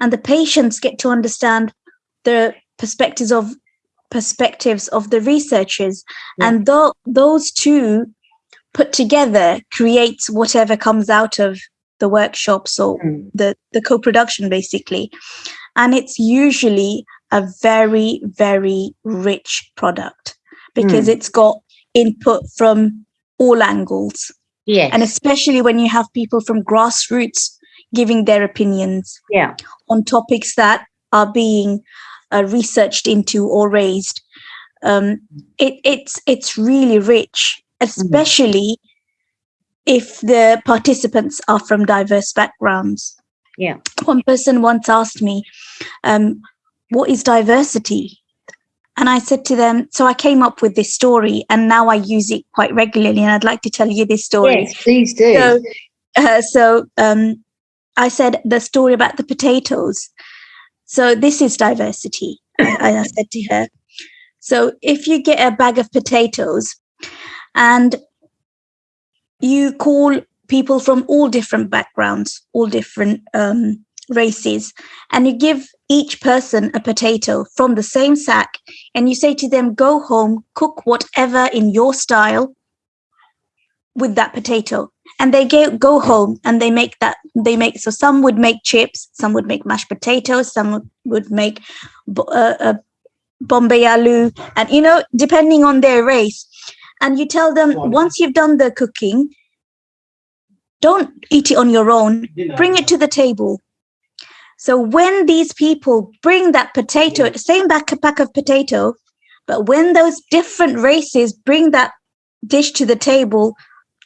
and the patients get to understand the perspectives of perspectives of the researchers Yeah. and tho- those two put together creates whatever comes out of the workshops or Mm. the the co-production basically and it's usually a very very rich product because Mm. it's got input from all angles Yes. and especially when you have people from grassroots giving their opinions yeah. on topics that are being uh, researched into or raised um, it, it's it's really rich especially if the participants are from diverse backgrounds Yeah. one person once asked me um, what is diversity and i said to them so i came up with this story and now i use it quite regularly and i'd like to tell you this story Yes, please do. so, uh, so um, I said the story about the potatoes. So this is diversity. I, said to her. So if you get a bag of potatoes, and you call people from all different backgrounds, all different um, races, and you give each person a potato from the same sack, and you say to them, "Go home, cook whatever in your style." with that potato and they go, go home and they make that they make so some would make chips some would make mashed potatoes some would, would make uh, uh, bombay aloo and you know depending on their race. And you tell them once you've done the cooking don't eat it on your own. Bring it to the table. So when these people bring that potato same back a pack of potato but when those different races bring that dish to the table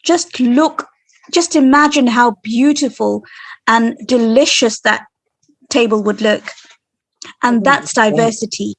just look just imagine how beautiful and delicious that table would look. And oh, that's diversity